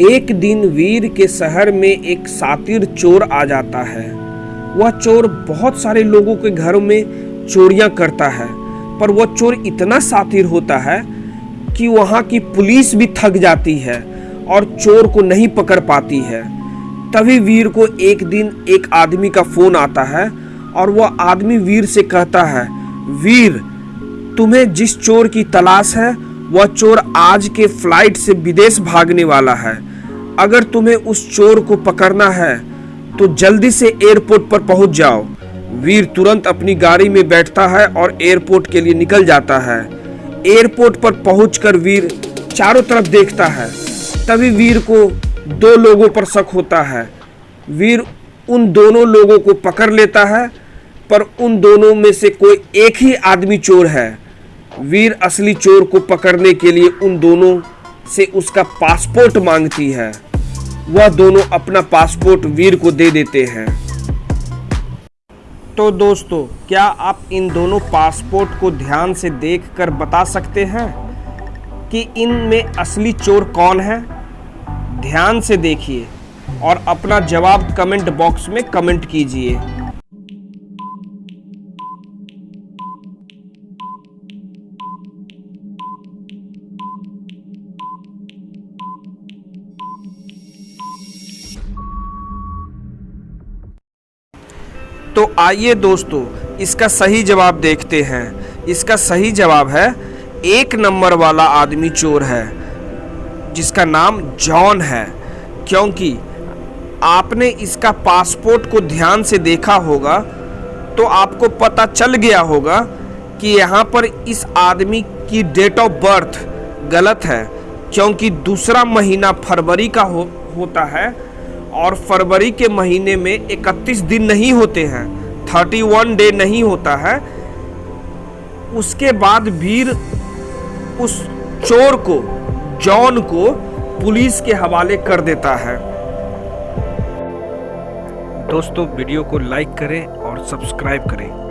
एक दिन वीर के शहर में एक सातिर चोर आ जाता है। वह चोर बहुत सारे लोगों के घरों में चोरियाँ करता है, पर वह चोर इतना सातिर होता है कि वहाँ की पुलिस भी थक जाती है और चोर को नहीं पकड़ पाती है। तभी वीर को एक दिन एक आदमी का फ़ोन आता है और वह आदमी वीर से कहता है, वीर तुम्हें जिस चोर की तलाश है, वह चोर आज के फ़्लाइट से विदेश भागने वाला है। अगर तुम्हें उस चोर को पकड़ना है तो जल्दी से एयरपोर्ट पर पहुँच जाओ। वीर तुरंत अपनी गाड़ी में बैठता है और एयरपोर्ट के लिए निकल जाता है। एयरपोर्ट पर पहुंचकर वीर चारों तरफ़ देखता है। तभी वीर को दो लोगों पर शक होता है। वीर उन दोनों लोगों को पकड़ लेता है, पर उन दोनों में से कोई एक ही आदमी चोर है। वीर असली चोर को पकड़ने के लिए उन दोनों से उसका पासपोर्ट मांगती है। वह दोनों अपना पासपोर्ट वीर को दे देते हैं। तो दोस्तों, क्या आप इन दोनों पासपोर्ट को ध्यान से देखकर बता सकते हैं कि इनमें असली चोर कौन है? ध्यान से देखिए और अपना जवाब कमेंट बॉक्स में कमेंट कीजिए। तो आइए दोस्तों इसका सही जवाब देखते हैं। इसका सही जवाब है एक नंबर वाला आदमी चोर है जिसका नाम जॉन है। क्योंकि आपने इसका पासपोर्ट को ध्यान से देखा होगा तो आपको पता चल गया होगा कि यहाँ पर इस आदमी की डेट ऑफ़ बर्थ गलत है क्योंकि दूसरा महीना फरवरी का हो, होता है और फरवरी के महीने में 31 दिन नहीं होते हैं 31 डे नहीं होता है। उसके बाद वीर उस चोर को, जॉन को पुलिस के हवाले कर देता है। दोस्तों, वीडियो को लाइक करें और सब्सक्राइब करें।